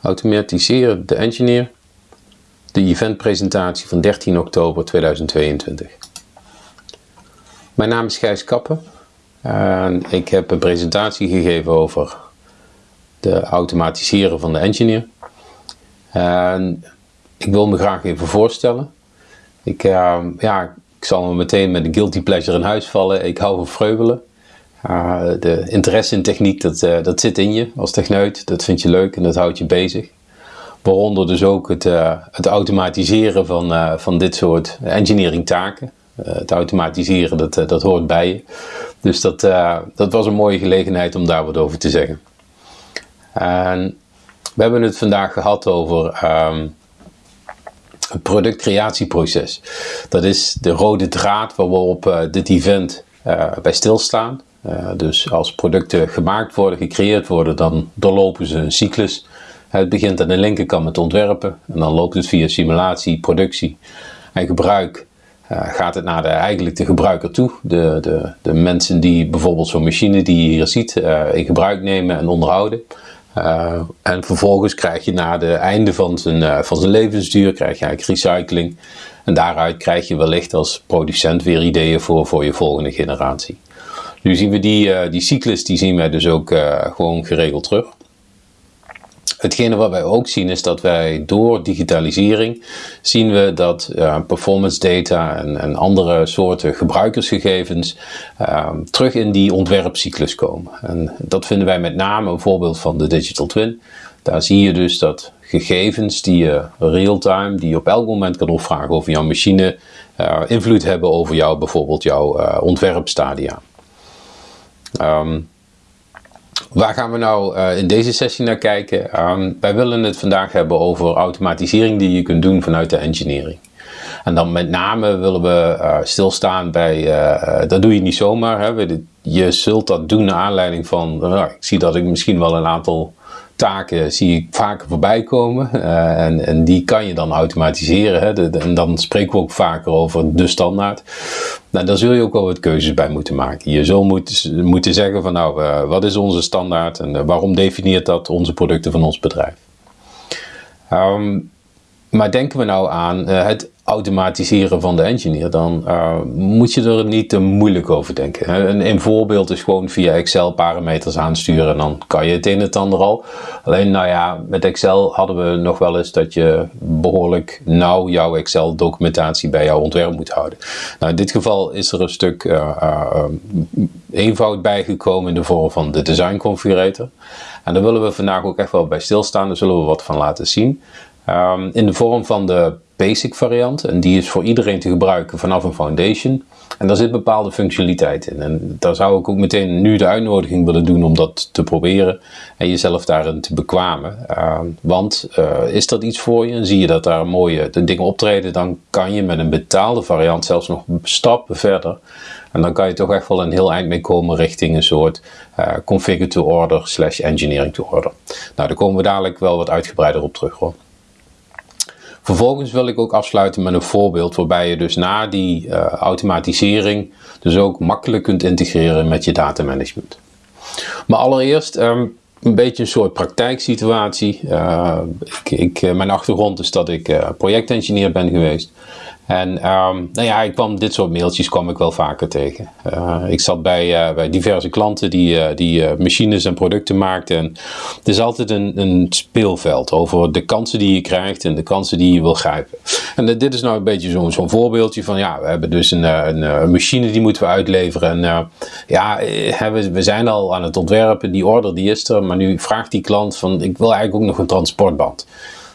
Automatiseren de engineer. De eventpresentatie van 13 oktober 2022. Mijn naam is Gijs Kappen. En ik heb een presentatie gegeven over de automatiseren van de engineer. En ik wil me graag even voorstellen. Ik, uh, ja, ik zal me meteen met een guilty pleasure in huis vallen. Ik hou van vreubelen. Uh, de interesse in techniek, dat, uh, dat zit in je als techneut. Dat vind je leuk en dat houdt je bezig. Waaronder dus ook het, uh, het automatiseren van, van dit soort engineering taken. het automatiseren, dat, dat hoort bij je. Dus dat, dat was een mooie gelegenheid om daar wat over te zeggen. En we hebben het vandaag gehad over um, het productcreatieproces. Dat is de rode draad waarop dit event bij stilstaan. Uh, dus als producten gemaakt worden, gecreëerd worden, dan doorlopen ze een cyclus. Het begint aan de linkerkant met ontwerpen en dan loopt het via simulatie, productie en gebruik. gaat het naar de, eigenlijk de gebruiker toe, de, de, de mensen die bijvoorbeeld zo'n machine die je hier ziet in gebruik nemen en onderhouden. En vervolgens krijg je na het einde van zijn, van zijn levensduur krijg je eigenlijk recycling. En daaruit krijg je wellicht als producent weer ideeën voor, voor je volgende generatie. Nu zien we die, uh, die cyclus, die zien wij dus ook gewoon geregeld terug. Hetgene wat wij ook zien is dat wij door digitalisering zien we dat uh, performance data en, en, andere soorten gebruikersgegevens terug in die ontwerpcyclus komen. En dat vinden wij met name een voorbeeld van de digital twin. Daar zie je dus dat gegevens die je real-time, die je op elk moment kan opvragen over jouw machine, invloed hebben over jou, bijvoorbeeld jouw ontwerpstadia. Um, Waar gaan we nou uh, in deze sessie naar kijken? Um, wij willen het vandaag hebben over automatisering die je kunt doen vanuit de engineering. En dan met name willen we uh, stilstaan bij, uh, dat doe je niet zomaar. Hè? Je zult dat doen naar aanleiding van, ik zie dat ik misschien wel een aantal taken zie ik vaker voorbij komen. Uh, en, en die kan je dan automatiseren. Hè? En dan spreken we ook vaker over de standaard. Nou, daar zul je ook wel wat keuzes bij moeten maken. Je zult moeten, moeten zeggen van nou, uh, wat is onze standaard en uh, waarom definieert dat onze producten van ons bedrijf? Um, maar denken we nou aan het automatiseren van de engineer, dan uh, moet je er niet te moeilijk over denken. Een, een, voorbeeld is gewoon via Excel parameters aansturen en dan kan je het een en het ander al. Alleen nou ja, met Excel hadden we nog wel eens dat je behoorlijk nauw jouw Excel documentatie bij jouw ontwerp moet houden. Nou, in dit geval is er een stuk uh, uh, eenvoud bijgekomen in de vorm van de design configurator. En daar willen we vandaag ook echt wel bij stilstaan, daar zullen we wat van laten zien. Um, in de vorm van de basic variant. En die is voor iedereen te gebruiken vanaf een foundation. En daar zit bepaalde functionaliteit in. En daar zou ik ook meteen nu de uitnodiging willen doen om dat te proberen. En jezelf daarin te bekwamen. Uh, want uh, is dat iets voor je en zie je dat daar mooie dingen optreden. Dan kan je met een betaalde variant zelfs nog stappen verder. En dan kan je toch echt wel een heel eind mee komen richting een soort uh, configure to order slash engineering to order. Nou, daar komen we dadelijk wel wat uitgebreider op terug hoor. Vervolgens wil ik ook afsluiten met een voorbeeld waarbij je dus na die uh, automatisering dus ook makkelijk kunt integreren met je datamanagement. Maar allereerst um, een beetje een soort praktijksituatie. Uh, ik, ik, eh, mijn achtergrond is dat ik projectengineer ben geweest. En um, nou ja, ik kwam dit soort mailtjes kwam ik wel vaker tegen. Uh, ik zat bij, uh, bij diverse klanten die, uh, die machines en producten maakten. En het is altijd een, een speelveld over de kansen die je krijgt en de kansen die je wil grijpen. En dit is nou een beetje zo'n voorbeeldje van ja, we hebben dus een, een, een machine die moeten we uitleveren. En ja, we, we zijn al aan het ontwerpen, die order die is er. Maar nu vraagt die klant van ik wil eigenlijk ook nog een transportband.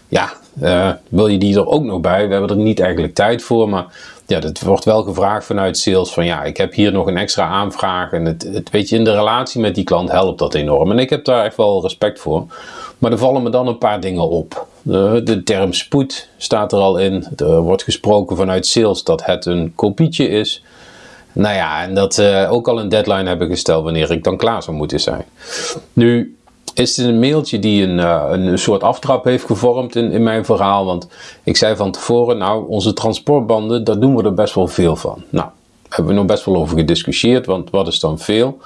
Ja, uh, wil je die er ook nog bij? We hebben er niet eigenlijk tijd voor, maar ja, dat wordt wel gevraagd vanuit sales van ja, ik heb hier nog een extra aanvraag en het, het weet je, in de relatie met die klant helpt dat enorm. En ik heb daar echt wel respect voor. Maar er vallen me dan een paar dingen op. De, de term spoed staat er al in. Er wordt gesproken vanuit sales dat het een kopietje is. Nou ja, en dat uh, ook al een deadline hebben gesteld wanneer ik dan klaar zou moeten zijn. Nu, is dit een mailtje die een, uh, een soort aftrap heeft gevormd in, in mijn verhaal. Want ik zei van tevoren, nou, onze transportbanden, daar doen we er best wel veel van. Nou, hebben we nog best wel over gediscussieerd, want wat is dan veel?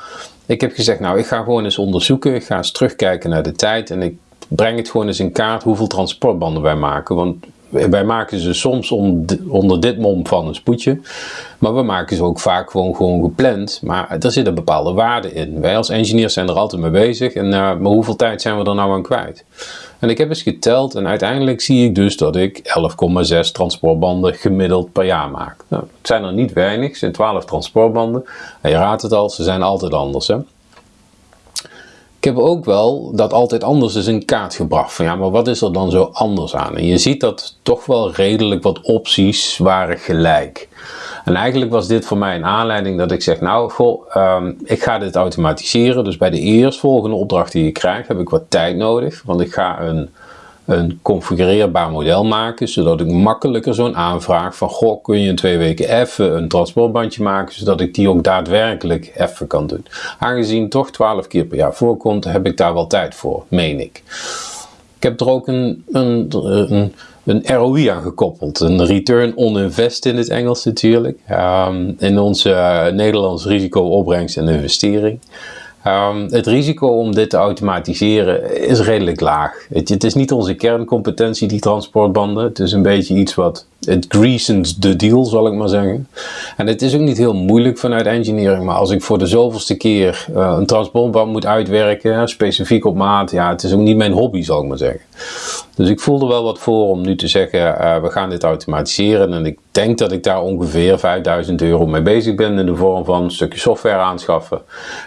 Ik heb gezegd, nou, ik ga gewoon eens onderzoeken. Ik ga eens terugkijken naar de tijd en ik breng het gewoon eens in kaart hoeveel transportbanden wij maken. Want wij maken ze soms onder dit mom van een spoedje. Maar we maken ze ook vaak gewoon, gewoon gepland. Maar er zit een bepaalde waarde in. Wij als engineers zijn er altijd mee bezig. En uh, maar hoeveel tijd zijn we er nou aan kwijt? En ik heb eens geteld en uiteindelijk zie ik dus dat ik 11,6 transportbanden gemiddeld per jaar maak. Nou, het zijn er niet weinig, het zijn 12 transportbanden. En je raadt het al, ze zijn altijd anders. Hè? Ik heb ook wel dat altijd anders is in kaart gebracht. Van ja, maar wat is er dan zo anders aan? En je ziet dat toch wel redelijk wat opties waren gelijk. En eigenlijk was dit voor mij een aanleiding dat ik zeg, nou, goh, ehm, ik ga dit automatiseren. Dus bij de eerstvolgende opdracht die ik krijg, heb ik wat tijd nodig. Want ik ga een een configureerbaar model maken, zodat ik makkelijker zo'n aanvraag van goh, kun je in twee weken even een transportbandje maken, zodat ik die ook daadwerkelijk even kan doen. Aangezien toch 12 keer per jaar voorkomt, heb ik daar wel tijd voor, meen ik. Ik heb er ook een, een, een, een ROI aan gekoppeld, een return on invest in het Engels natuurlijk, um, in onze uh, Nederlands risico opbrengst en investering. Um, het risico om dit te automatiseren is redelijk laag. Het, het, is niet onze kerncompetentie, die transportbanden. Het is een beetje iets wat het greasens de deal, zal ik maar zeggen. En het is ook niet heel moeilijk vanuit engineering, maar als ik voor de zoveelste keer uh, een transportband moet uitwerken, specifiek op maat, ja, het is ook niet mijn hobby, zal ik maar zeggen. Dus ik voelde wel wat voor om nu te zeggen, uh, we gaan dit automatiseren. En ik denk dat ik daar ongeveer 5000 euro mee bezig ben in de vorm van een stukje software aanschaffen,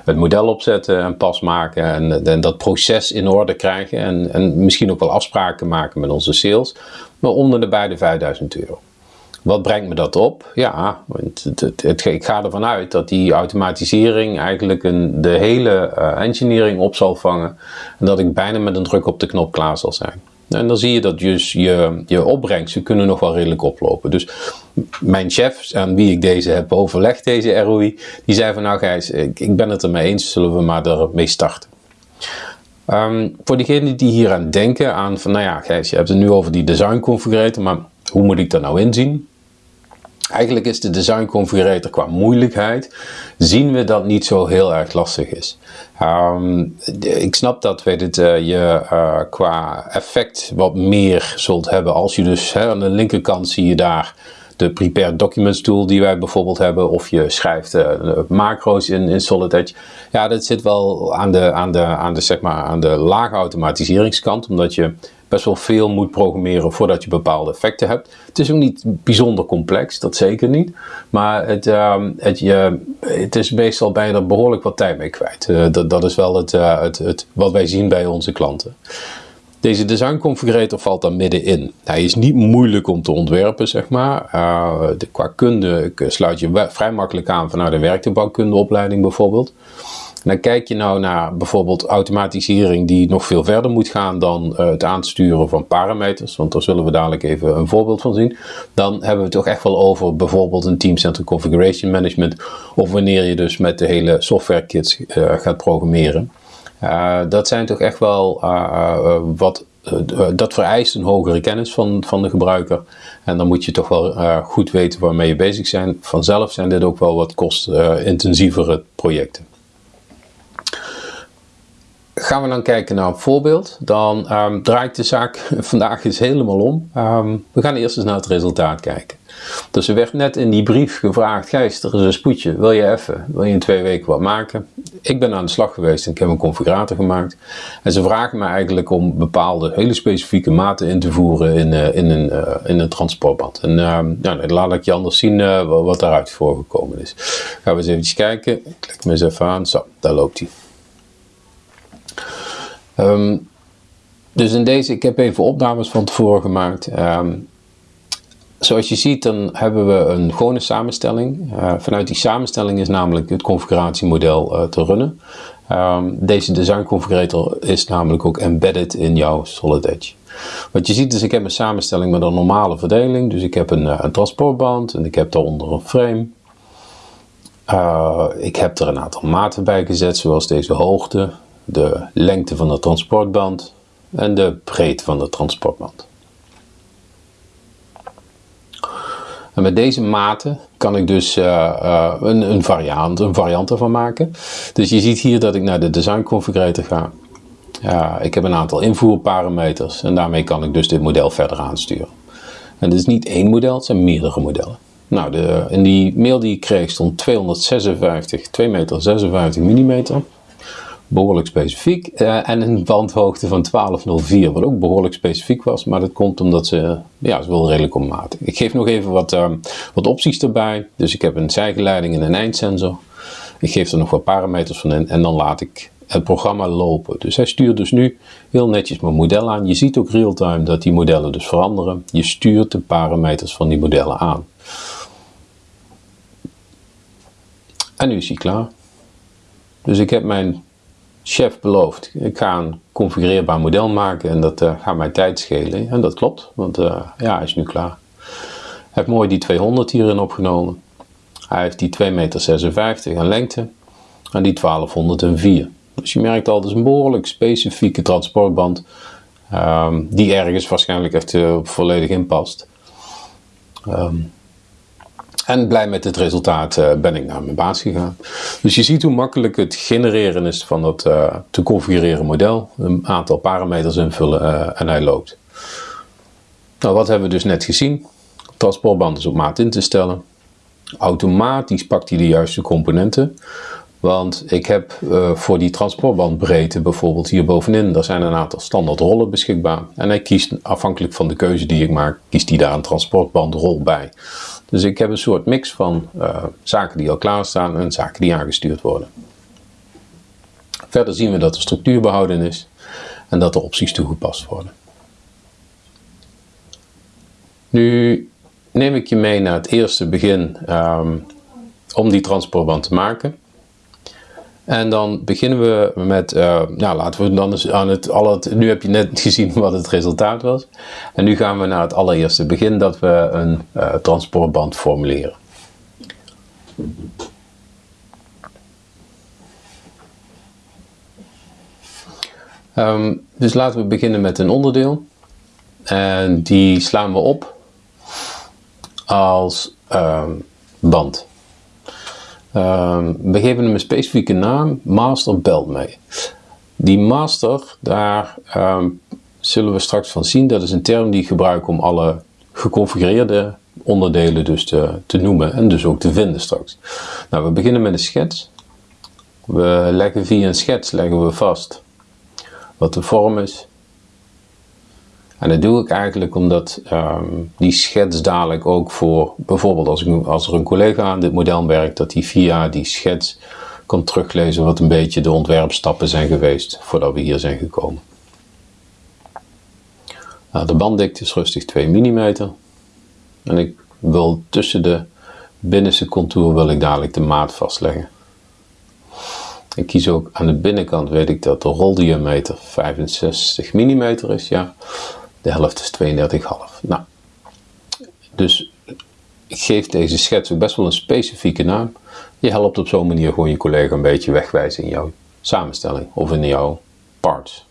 het model opzetten en pas maken en, en dat proces in orde krijgen en, en misschien ook wel afspraken maken met onze sales maar onder de beide 5000 euro. Wat brengt me dat op? Ja, het, het, ik ga ervan uit dat die automatisering eigenlijk een, de hele uh, engineering op zal vangen. En dat ik bijna met een druk op de knop klaar zal zijn. En dan zie je dat dus je, je opbrengsten kunnen nog wel redelijk oplopen. Dus mijn chef, aan wie ik deze heb overlegd, deze ROI, die zei van nou Gijs, ik, ik ben het ermee eens, zullen we maar ermee starten. Um, voor diegenen die hier aan denken, aan van nou ja, Gijs, je hebt het nu over die design configurator, maar hoe moet ik dat nou inzien? Eigenlijk is de design configurator qua moeilijkheid, zien we dat niet zo heel erg lastig is. Um, ik snap dat weet het, uh, je uh, qua effect wat meer zult hebben als je dus hè, aan de linkerkant zie je daar de Prepared Documents tool die wij bijvoorbeeld hebben, of je schrijft uh, macro's in, in Solid Edge. Ja, dat zit wel aan de, aan de, aan de, zeg maar, aan de lage automatiseringskant, omdat je best wel veel moet programmeren voordat je bepaalde effecten hebt. Het is ook niet bijzonder complex, dat zeker niet. Maar het, uh, het, je, het is meestal er behoorlijk wat tijd mee kwijt. Uh, dat, dat is wel het, uh, het, het, wat wij zien bij onze klanten. Deze design configurator valt daar middenin. Hij is niet moeilijk om te ontwerpen, zeg maar. Uh, de, qua kunde sluit je vrij makkelijk aan vanuit de werktuigbouwkundeopleiding bijvoorbeeld. Dan kijk je nou naar bijvoorbeeld automatisering die nog veel verder moet gaan dan uh, het aansturen van parameters, want daar zullen we dadelijk even een voorbeeld van zien. Dan hebben we het toch echt wel over bijvoorbeeld een Teamcenter Configuration Management of wanneer je dus met de hele software kits gaat programmeren. Uh, dat zijn toch echt wel uh, wat. dat vereist een hogere kennis van, van de gebruiker. En dan moet je toch wel goed weten waarmee je bezig bent. Vanzelf zijn dit ook wel wat kostintensievere projecten. Gaan we dan kijken naar een voorbeeld, dan um, draait de zaak vandaag eens helemaal om. Um, we gaan eerst eens naar het resultaat kijken. Dus er werd net in die brief gevraagd, Gijs, er is een spoedje, wil je even, wil je in twee weken wat maken? Ik ben aan de slag geweest en ik heb een configurator gemaakt. En ze vragen me eigenlijk om bepaalde hele specifieke maten in te voeren in, uh, in, een, uh, in een transportband. En uh, laat ik je anders zien wat daaruit voorgekomen is. Gaan we eens even kijken. Ik klik me eens even aan. Zo, daar loopt hij. Um, dus in deze, ik heb even opnames van tevoren gemaakt. Um, zoals je ziet, dan hebben we een gewone samenstelling. Uh, vanuit die samenstelling is namelijk het configuratiemodel uh, te runnen. Um, deze design configurator is namelijk ook embedded in jouw Solid Edge. Wat je ziet is, ik heb een samenstelling met een normale verdeling. Dus ik heb een, uh, een transportband en ik heb daaronder een frame. ik heb er een aantal maten bij gezet, zoals deze hoogte, de lengte van de transportband en de breedte van de transportband. En met deze maten kan ik dus uh, uh, een, een, variant, een variant ervan maken. Dus je ziet hier dat ik naar de design configurator ga. Ik heb een aantal invoerparameters en daarmee kan ik dus dit model verder aansturen. En het is niet één model, het zijn meerdere modellen. Nou, de, in die mail die ik kreeg stond 256, 2 meter 56 mm. Behoorlijk specifiek. Uh, en een bandhoogte van 1204, wat ook behoorlijk specifiek was. Maar dat komt omdat ze, ja, ze wel redelijk maat. Ik geef nog even wat, uh, wat opties erbij. Dus ik heb een zijgeleiding en een eindsensor. Ik geef er nog wat parameters van in en dan laat ik het programma lopen. Dus hij stuurt dus nu heel netjes mijn model aan. Je ziet ook real-time dat die modellen dus veranderen. Je stuurt de parameters van die modellen aan. En nu is hij klaar. Dus ik heb mijn chef beloofd, ik ga een configureerbaar model maken en dat uh, gaat mij tijd schelen. En dat klopt, want uh, ja, hij is nu klaar. Hij heeft mooi die 200 hierin opgenomen. Hij heeft die 2,56 meter aan lengte en die 1204. Dus je merkt al, het is een behoorlijk specifieke transportband um, die ergens waarschijnlijk echt uh, volledig in past. Um, en blij met het resultaat uh, ben ik naar mijn baas gegaan. Dus je ziet hoe makkelijk het genereren is van dat uh, te configureren model. Een aantal parameters invullen uh, en hij loopt. Nou, wat hebben we dus net gezien? Transportband is op maat in te stellen. Automatisch pakt hij de juiste componenten. Want ik heb voor die transportbandbreedte bijvoorbeeld hier bovenin, daar zijn een aantal standaard rollen beschikbaar. En hij kiest afhankelijk van de keuze die ik maak, kiest hij daar een transportbandrol bij. Dus ik heb een soort mix van uh, zaken die al klaarstaan en zaken die aangestuurd worden. Verder zien we dat de structuur behouden is en dat er opties toegepast worden. Nu neem ik je mee naar het eerste begin um, om die transportband te maken. En dan beginnen we met, uh, nou laten we dan aan het, nu heb je net gezien wat het resultaat was. En nu gaan we naar het allereerste begin dat we een uh, transportband formuleren. Um, dus laten we beginnen met een onderdeel. En die slaan we op als um, band. Um, we geven hem een specifieke naam, master belt mee. Die master, daar um, zullen we straks van zien, dat is een term die ik gebruik om alle geconfigureerde onderdelen dus te, te noemen en dus ook te vinden straks. Nou, we beginnen met een schets. We leggen via een schets leggen we vast wat de vorm is, en dat doe ik eigenlijk omdat um, die schets dadelijk ook voor, bijvoorbeeld als, ik, als er een collega aan dit model werkt, dat hij via die schets kan teruglezen wat een beetje de ontwerpstappen zijn geweest voordat we hier zijn gekomen. Nou, de banddikte is rustig 2 mm. En ik wil tussen de binnenste contour wil ik dadelijk de maat vastleggen. Ik kies ook aan de binnenkant, weet ik dat de roldiameter 65 mm is, ja. De helft is 32,5. Nou, dus ik geef deze schets ook best wel een specifieke naam. Je helpt op zo'n manier gewoon je collega een beetje wegwijzen in jouw samenstelling of in jouw parts.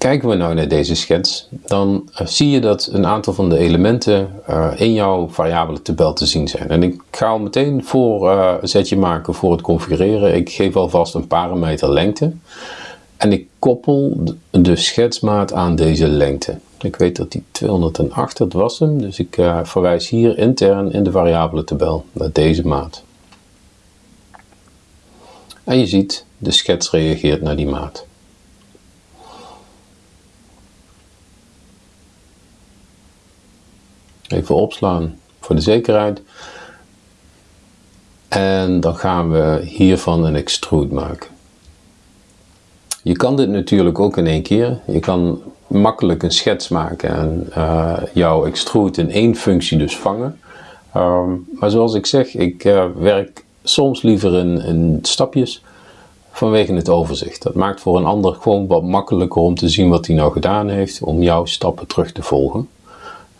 Kijken we nou naar deze schets, dan uh, zie je dat een aantal van de elementen uh, in jouw variabele tabel te zien zijn. En ik ga al meteen voor uh, een zetje maken voor het configureren. Ik geef alvast een parameter lengte. En ik koppel de schetsmaat aan deze lengte. Ik weet dat die 208, dat was hem. Dus ik verwijs hier intern in de variabele tabel naar deze maat. En je ziet, de schets reageert naar die maat. Even opslaan voor de zekerheid. En dan gaan we hiervan een extrude maken. Je kan dit natuurlijk ook in één keer. Je kan makkelijk een schets maken en uh, jouw extrude in één functie dus vangen. Um, maar zoals ik zeg, ik uh, werk soms liever in, in stapjes vanwege het overzicht. Dat maakt voor een ander gewoon wat makkelijker om te zien wat hij nou gedaan heeft, om jouw stappen terug te volgen.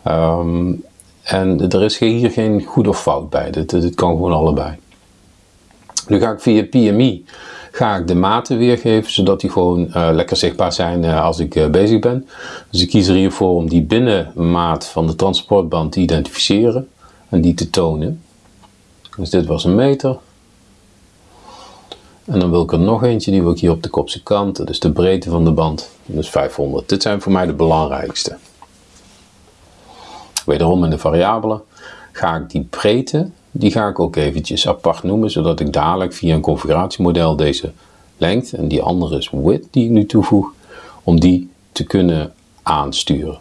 Um, en er is hier geen goed of fout bij, dit, kan gewoon allebei. Nu ga ik via PMI ga ik de maten weergeven, zodat die gewoon uh, lekker zichtbaar zijn uh, als ik uh, bezig ben. Dus ik kies er hiervoor om die binnenmaat van de transportband te identificeren en die te tonen. Dus dit was een meter. En dan wil ik er nog eentje, die wil ik hier op de kopse kant. Dat is de breedte van de band. Is 500. Dit zijn voor mij de belangrijkste. Wederom in de variabelen ga ik die breedte, die ga ik ook eventjes apart noemen, zodat ik dadelijk via een configuratiemodel deze lengte en die andere is width die ik nu toevoeg, om die te kunnen aansturen.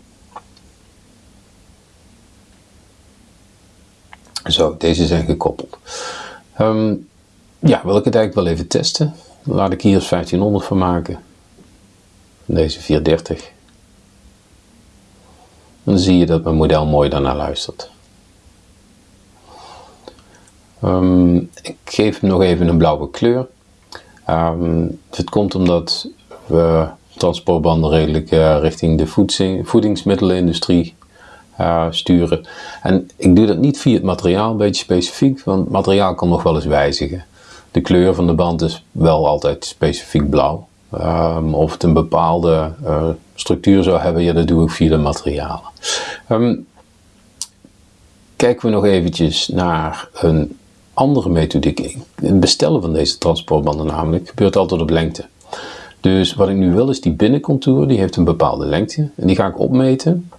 Zo, deze zijn gekoppeld. Ehm, ja, wil ik het eigenlijk wel even testen. Laat ik hier 1500 van maken. Deze 430. Dan zie je dat mijn model mooi daarna luistert. Um, ik geef hem nog even een blauwe kleur. Um, het komt omdat we transportbanden redelijk uh, richting de voedingsmiddelenindustrie uh, sturen. En ik doe dat niet via het materiaal, een beetje specifiek, want het materiaal kan nog wel eens wijzigen. De kleur van de band is wel altijd specifiek blauw. Um, of het een bepaalde uh, structuur zou hebben, ja, dat doe ik via de materialen. Um, kijken we nog eventjes naar een andere methodiek. Het bestellen van deze transportbanden namelijk gebeurt altijd op lengte. Dus wat ik nu wil is die binnencontour, die heeft een bepaalde lengte. En die ga ik opmeten.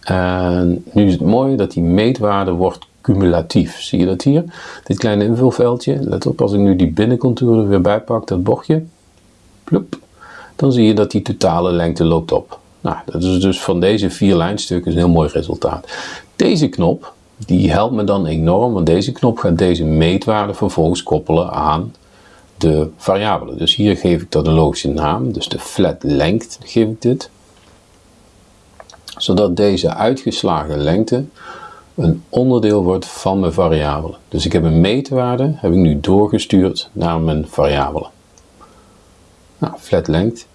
En nu is het mooie dat die meetwaarde wordt cumulatief. Zie je dat hier? Dit kleine invulveldje. Let op, als ik nu die binnencontour er weer bij pak, dat bochtje. Dan zie je dat die totale lengte loopt op. Nou, dat is dus van deze vier lijnstukken een heel mooi resultaat. Deze knop, die helpt me dan enorm, want deze knop gaat deze meetwaarde vervolgens koppelen aan de variabelen. Dus hier geef ik dat een logische naam, dus de flat length geef ik dit. Zodat deze uitgeslagen lengte een onderdeel wordt van mijn variabelen. Dus ik heb een meetwaarde, heb ik nu doorgestuurd naar mijn variabelen. Nou, flat length.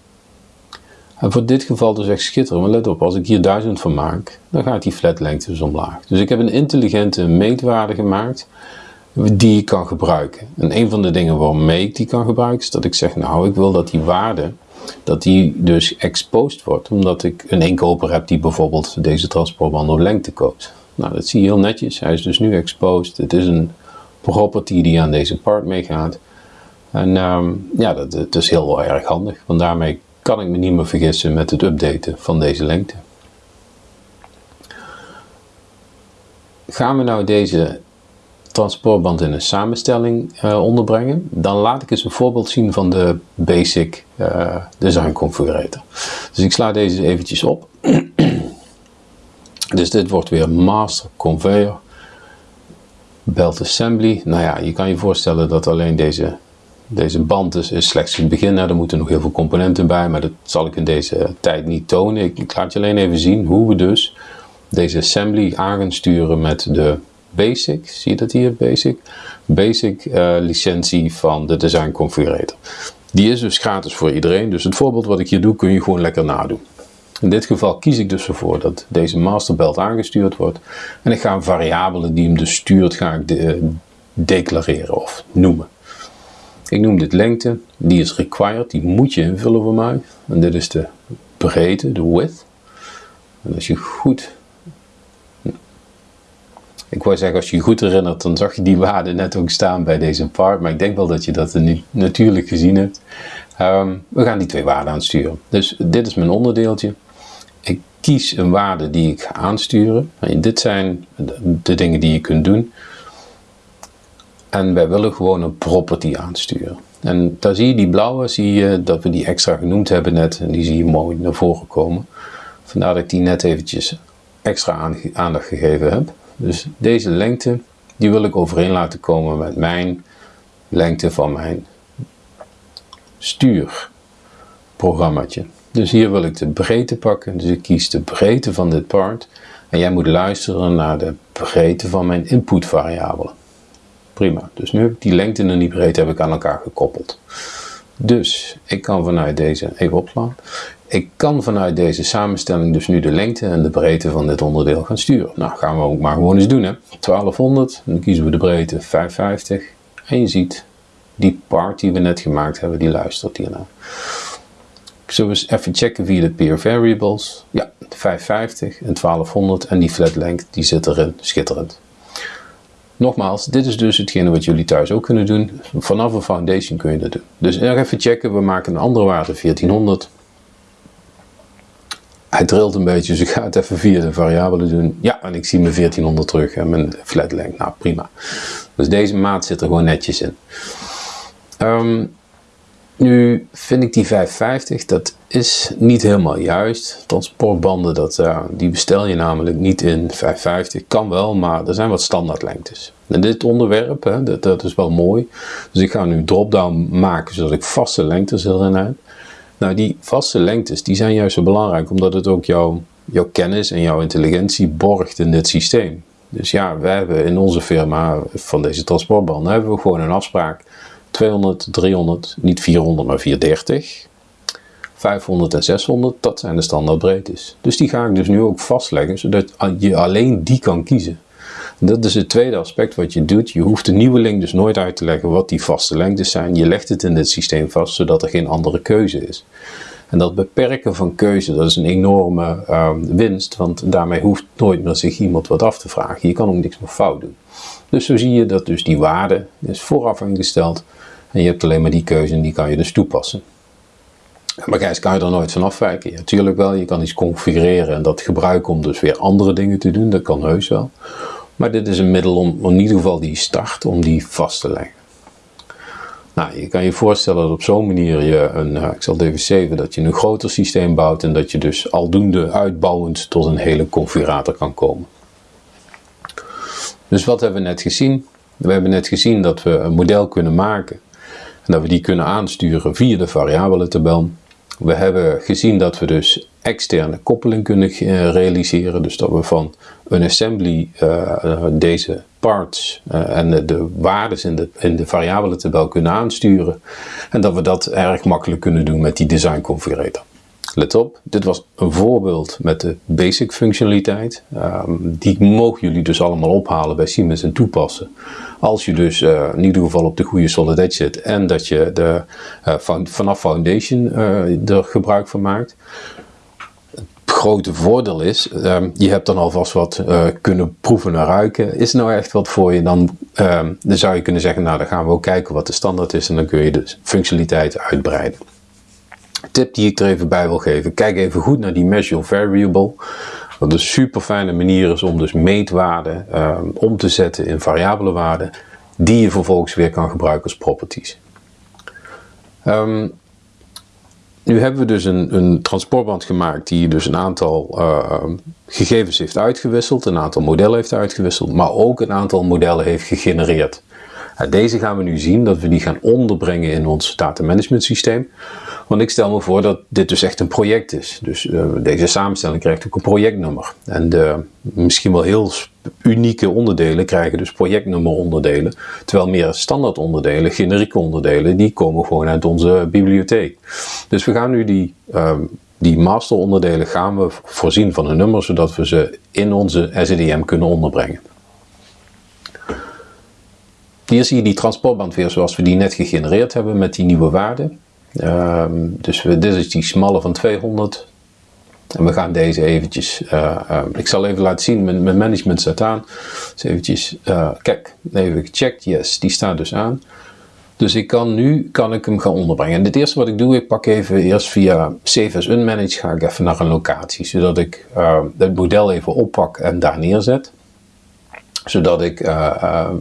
En voor dit geval dus echt schitterend, maar let op, als ik hier 1000 van maak, dan gaat die flat lengte dus omlaag. Dus ik heb een intelligente meetwaarde gemaakt die ik kan gebruiken. En een van de dingen waarmee ik die kan gebruiken, is dat ik zeg, nou, ik wil dat die waarde, dat die dus exposed wordt, omdat ik een inkoper heb die bijvoorbeeld deze transportband op lengte koopt. Nou, dat zie je heel netjes. Hij is dus nu exposed. Het is een property die aan deze part meegaat. En um, ja, dat, is heel erg handig, want daarmee kan ik me niet meer vergissen met het updaten van deze lengte. Gaan we nou deze transportband in een samenstelling uh, onderbrengen, dan laat ik eens een voorbeeld zien van de basic uh, design configurator. Dus ik sla deze eventjes op. dus dit wordt weer master conveyor belt assembly. Nou ja, je kan je voorstellen dat alleen deze deze band is, slechts het begin. Er moeten nog heel veel componenten bij, maar dat zal ik in deze tijd niet tonen. Ik, laat je alleen even zien hoe we dus deze assembly aan gaan sturen met de basic, zie je dat hier, basic? Basic uh, licentie van de design configurator. Die is dus gratis voor iedereen, dus het voorbeeld wat ik hier doe kun je gewoon lekker nadoen. In dit geval kies ik dus ervoor dat deze masterbelt aangestuurd wordt. En ik ga een variabele die hem dus stuurt, ga ik de, declareren of noemen. Ik noem dit lengte, die is required, die moet je invullen voor mij. En dit is de breedte, de width. En als je goed, ik wou zeggen als je goed herinnert, dan zag je die waarde net ook staan bij deze part. Maar ik denk wel dat je dat nu natuurlijk gezien hebt. Ehm, we gaan die twee waarden aansturen. Dus dit is mijn onderdeeltje. Ik kies een waarde die ik ga aansturen. En dit zijn de dingen die je kunt doen. En wij willen gewoon een property aansturen. En daar zie je die blauwe, zie je dat we die extra genoemd hebben net. En die zie je mooi naar voren komen. Vandaar dat ik die net eventjes extra aandacht gegeven heb. Dus deze lengte, die wil ik overeen laten komen met mijn lengte van mijn stuurprogrammaatje. Dus hier wil ik de breedte pakken. Dus ik kies de breedte van dit part. En jij moet luisteren naar de breedte van mijn input variabelen. Prima. Dus nu heb ik die lengte en die breedte heb ik aan elkaar gekoppeld. Dus ik kan vanuit deze, even opslaan, ik kan vanuit deze samenstelling dus nu de lengte en de breedte van dit onderdeel gaan sturen. Nou, gaan we ook maar gewoon eens doen. Hè. 1200, dan kiezen we de breedte 550. En je ziet, die part die we net gemaakt hebben, die luistert hiernaar. Zullen we eens even checken via de peer variables. Ja, 550 en 1200 en die flat length, die zit erin, schitterend. Nogmaals, dit is dus hetgene wat jullie thuis ook kunnen doen. Vanaf een foundation kun je dat doen. Dus nog even checken, we maken een andere waarde 1400. Hij trilt een beetje, dus ik ga het even via de variabelen doen. Ja, en ik zie mijn 1400 terug en mijn flat length. Nou, prima. Dus deze maat zit er gewoon netjes in. Um, nu vind ik die 550, dat is niet helemaal juist. Transportbanden, dat, uh, die bestel je namelijk niet in 550. Kan wel, maar er zijn wat standaardlengtes. En dit onderwerp, hè, dat, is wel mooi. Dus ik ga nu drop-down maken, zodat ik vaste lengtes erin heb. Nou, die vaste lengtes, die zijn juist zo belangrijk, omdat het ook jouw, jouw kennis en jouw intelligentie borgt in dit systeem. Dus ja, we hebben in onze firma van deze transportbanden, hebben we gewoon een afspraak 200, 300, niet 400 maar 430. 500 en 600, dat zijn de standaardbreedtes. Dus die ga ik dus nu ook vastleggen, zodat je alleen die kan kiezen. Dat is het tweede aspect wat je doet. Je hoeft de nieuweling dus nooit uit te leggen wat die vaste lengtes zijn. Je legt het in dit systeem vast, zodat er geen andere keuze is. En dat beperken van keuze, dat is een enorme uh, winst, want daarmee hoeft nooit meer zich iemand wat af te vragen. Je kan ook niks meer fout doen. Dus zo zie je dat dus die waarde is vooraf ingesteld en je hebt alleen maar die keuze en die kan je dus toepassen. Maar Gijs, kan je er nooit van afwijken? Natuurlijk wel, je kan iets configureren en dat gebruiken om dus weer andere dingen te doen, dat kan heus wel. Maar dit is een middel om in ieder geval die start, om die vast te leggen. Nou, je kan je voorstellen dat op zo'n manier je een, uh, ik zal even zeven, dat je een groter systeem bouwt en dat je dus aldoende uitbouwend tot een hele configurator kan komen. Dus wat hebben we net gezien? We hebben net gezien dat we een model kunnen maken en dat we die kunnen aansturen via de variabelentabel. We hebben gezien dat we dus externe koppeling kunnen eh, realiseren. Dus dat we van een assembly uh, deze parts en de, de waarden in de, in de variabelentabel kunnen aansturen. En dat we dat erg makkelijk kunnen doen met die design configurator. Let op, dit was een voorbeeld met de basic functionaliteit. Um, die mogen jullie dus allemaal ophalen bij Siemens en toepassen. Als je dus uh, in ieder geval op de goede Solid Edge zit en dat je de, van, vanaf Foundation uh, er gebruik van maakt. Het grote voordeel is, um, je hebt dan alvast wat kunnen proeven en ruiken. Is nou echt wat voor je? Dan, um, dan zou je kunnen zeggen, nou dan gaan we ook kijken wat de standaard is en dan kun je de functionaliteit uitbreiden tip die ik er even bij wil geven. Kijk even goed naar die measure variable. Wat een super fijne manier is om dus meetwaarden um, om te zetten in variabele waarden. Die je vervolgens weer kan gebruiken als properties. Um, nu hebben we dus een, een, transportband gemaakt die dus een aantal uh, gegevens heeft uitgewisseld, een aantal modellen heeft uitgewisseld, maar ook een aantal modellen heeft gegenereerd. Deze gaan we nu zien dat we die gaan onderbrengen in ons datamanagement systeem. Want ik stel me voor dat dit dus echt een project is. Dus uh, deze samenstelling krijgt ook een projectnummer. En de misschien wel heel unieke onderdelen krijgen dus projectnummeronderdelen. Terwijl meer standaard onderdelen, generieke onderdelen, die komen gewoon uit onze bibliotheek. Dus we gaan nu die, uh, die masteronderdelen gaan we voorzien van een nummer, zodat we ze in onze SEDM kunnen onderbrengen. Hier zie je die transportband weer zoals we die net gegenereerd hebben met die nieuwe waarden. Um, dus we, dit is die smalle van 200. En we gaan deze eventjes, uh, uh, ik zal even laten zien, mijn, mijn management staat aan. Dus eventjes, uh, kijk, even gecheckt, yes, die staat dus aan. Dus ik kan nu, kan ik hem gaan onderbrengen. En het eerste wat ik doe, ik pak even eerst via Save as Unmanaged, ga ik even naar een locatie. Zodat ik het model even oppak en daar neerzet. Zodat ik ehm,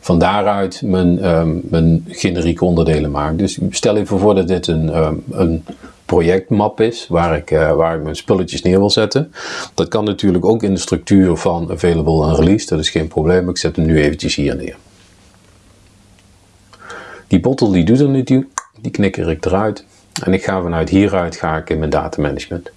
van daaruit mijn, um, mijn generieke onderdelen maak. Dus stel even voor dat dit een, um, een projectmap is waar ik, uh, waar ik mijn spulletjes neer wil zetten. Dat kan natuurlijk ook in de structuur van available en release, dat is geen probleem. Ik zet hem nu eventjes hier neer. Die bottle die doet er nu die knikker ik eruit. En ik ga vanuit hieruit ga ik in mijn datamanagement.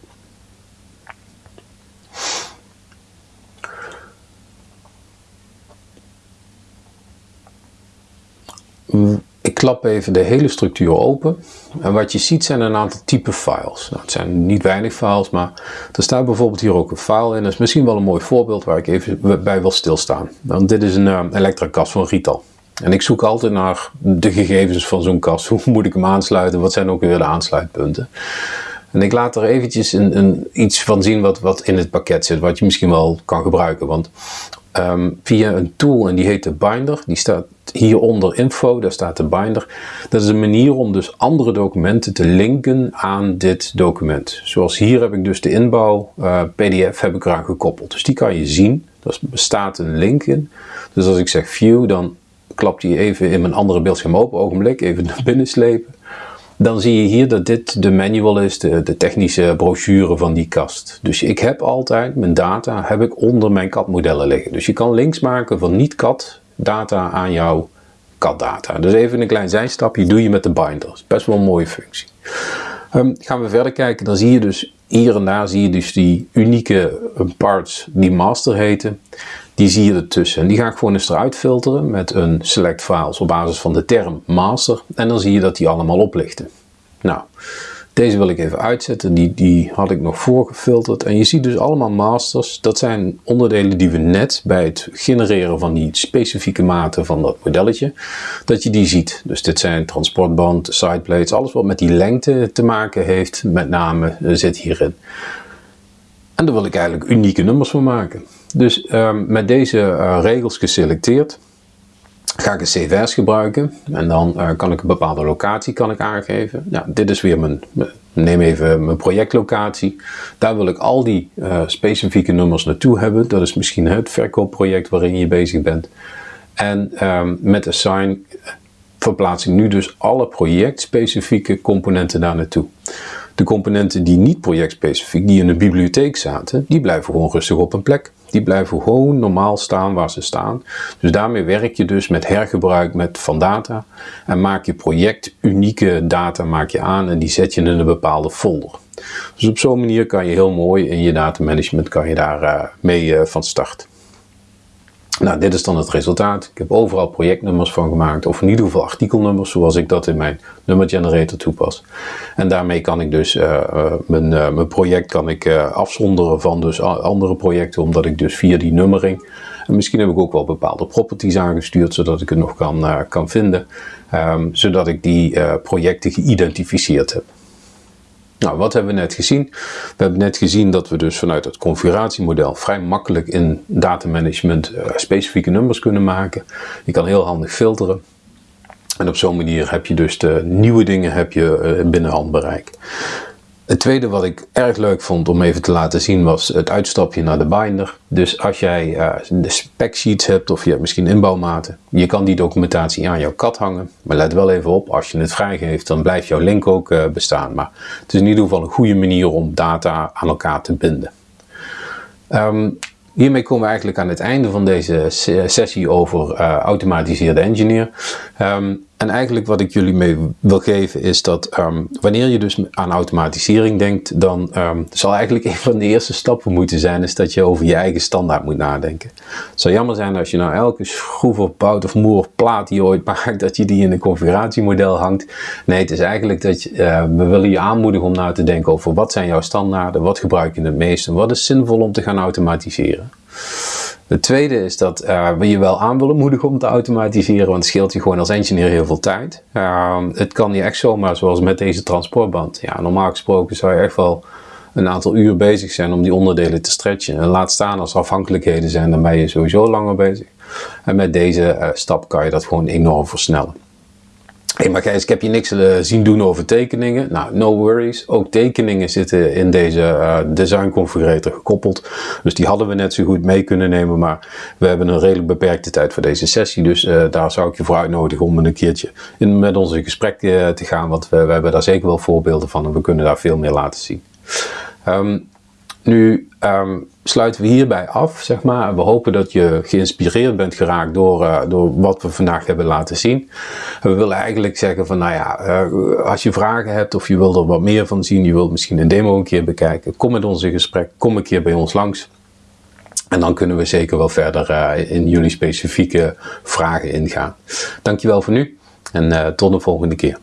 Ik klap even de hele structuur open. En wat je ziet zijn een aantal type files. Nou, het zijn niet weinig files, maar er staat bijvoorbeeld hier ook een file in. Dat is misschien wel een mooi voorbeeld waar ik even bij wil stilstaan. Want dit is een uh, elektra-kast van Rital. En ik zoek altijd naar de gegevens van zo'n kast. Hoe moet ik hem aansluiten? Wat zijn ook weer de aansluitpunten? En ik laat er eventjes een, een, iets van zien wat, wat in het pakket zit, wat je misschien wel kan gebruiken. Want ehm, via een tool en die heet de Binder. Die staat hieronder info, daar staat de Binder. Dat is een manier om dus andere documenten te linken aan dit document. Zoals hier heb ik dus de inbouw uh, PDF heb ik eraan gekoppeld. Dus die kan je zien. Er bestaat een link in. Dus als ik zeg view, dan klapt die even in mijn andere beeldscherm open. Ogenblik, even naar binnen slepen. Dan zie je hier dat dit de manual is, de, de, technische brochure van die kast. Dus ik heb altijd mijn data heb ik onder mijn CAD-modellen liggen. Dus je kan links maken van niet-CAD data aan jouw CAD-data. Dus even een klein zijstapje doe je met de binders. Best wel een mooie functie. Um, gaan we verder kijken, dan zie je dus hier en daar zie je dus die unieke parts die master heten. Die zie je ertussen. En die ga ik gewoon eens eruit filteren met een select files op basis van de term master. En dan zie je dat die allemaal oplichten. Nou, deze wil ik even uitzetten. Die, die had ik nog voorgefilterd. En je ziet dus allemaal masters. Dat zijn onderdelen die we net bij het genereren van die specifieke maten van dat modelletje, dat je die ziet. Dus dit zijn transportband, sideplates, alles wat met die lengte te maken heeft, met name eh, zit hierin. En daar wil ik eigenlijk unieke nummers van maken. Dus um, met deze uh, regels geselecteerd ga ik een CVS gebruiken en dan uh, kan ik een bepaalde locatie kan ik aangeven. Ja, dit is weer mijn, neem even mijn projectlocatie. Daar wil ik al die specifieke nummers naartoe hebben. Dat is misschien het verkoopproject waarin je bezig bent. En um, met assign verplaats ik nu dus alle projectspecifieke componenten daar naartoe. De componenten die niet projectspecifiek, die in de bibliotheek zaten, die blijven gewoon rustig op een plek. Die blijven gewoon normaal staan waar ze staan. Dus daarmee werk je dus met hergebruik met van data en maak je project unieke data maak je aan en die zet je in een bepaalde folder. Dus op zo'n manier kan je heel mooi in je datamanagement kan je daar uh, mee uh, van start. Nou, dit is dan het resultaat. Ik heb overal projectnummers van gemaakt, of in ieder geval artikelnummers, zoals ik dat in mijn nummer generator toepas. En daarmee kan ik dus uh, uh, mijn, uh, mijn project kan ik afzonderen van dus andere projecten, omdat ik dus via die nummering, en misschien heb ik ook wel bepaalde properties aangestuurd, zodat ik het nog kan, kan vinden, um, zodat ik die projecten geïdentificeerd heb. Nou, wat hebben we net gezien? We hebben net gezien dat we dus vanuit het configuratiemodel vrij makkelijk in datamanagement uh, specifieke nummers kunnen maken. Je kan heel handig filteren. En op zo'n manier heb je dus de nieuwe dingen heb je, uh, binnen handbereik. Het tweede wat ik erg leuk vond om even te laten zien was het uitstapje naar de binder. Dus als jij uh, de spec sheets hebt of je hebt misschien inbouwmaten, je kan die documentatie aan jouw kat hangen. Maar let wel even op, als je het vrijgeeft dan blijft jouw link ook uh, bestaan. Maar het is in ieder geval een goede manier om data aan elkaar te binden. Um, Hiermee komen we eigenlijk aan het einde van deze sessie over uh, automatiseerde engineer. Um, en eigenlijk wat ik jullie mee wil geven is dat um, wanneer je dus aan automatisering denkt, dan um, zal eigenlijk een van de eerste stappen moeten zijn, is dat je over je eigen standaard moet nadenken. Het zou jammer zijn als je nou elke schroef of bout of moer of plaat die je ooit maakt, dat je die in een configuratiemodel hangt. Nee, het is eigenlijk dat uh, we willen je aanmoedigen om na te denken over wat zijn jouw standaarden, wat gebruik je het meest en wat is zinvol om te gaan automatiseren. Het tweede is dat uh, we je wel aan willen moedigen om te automatiseren, want scheelt je gewoon als engineer heel veel tijd. Uh, het kan niet echt zomaar zoals met deze transportband. Ja, normaal gesproken zou je echt wel een aantal uur bezig zijn om die onderdelen te stretchen. En laat staan als er afhankelijkheden zijn, dan ben je sowieso langer bezig. En met deze uh, stap kan je dat gewoon enorm versnellen. Hé, maar Gijs, ik heb je niks uh, zien doen over tekeningen. Nou, no worries. Ook tekeningen zitten in deze uh, design configurator gekoppeld. Dus die hadden we net zo goed mee kunnen nemen. Maar we hebben een redelijk beperkte tijd voor deze sessie. Dus uh, daar zou ik je voor uitnodigen om een keertje in, met ons in gesprek te gaan. Want we, we, hebben daar zeker wel voorbeelden van. En we kunnen daar veel meer laten zien. Um, nu um, sluiten we hierbij af, zeg maar. We hopen dat je geïnspireerd bent geraakt door, uh, door wat we vandaag hebben laten zien. we willen eigenlijk zeggen van, nou ja, uh, als je vragen hebt of je wilt er wat meer van zien, je wilt misschien een demo een keer bekijken, kom met ons in gesprek, kom een keer bij ons langs. En dan kunnen we zeker wel verder uh, in jullie specifieke vragen ingaan. Dankjewel voor nu en tot de volgende keer.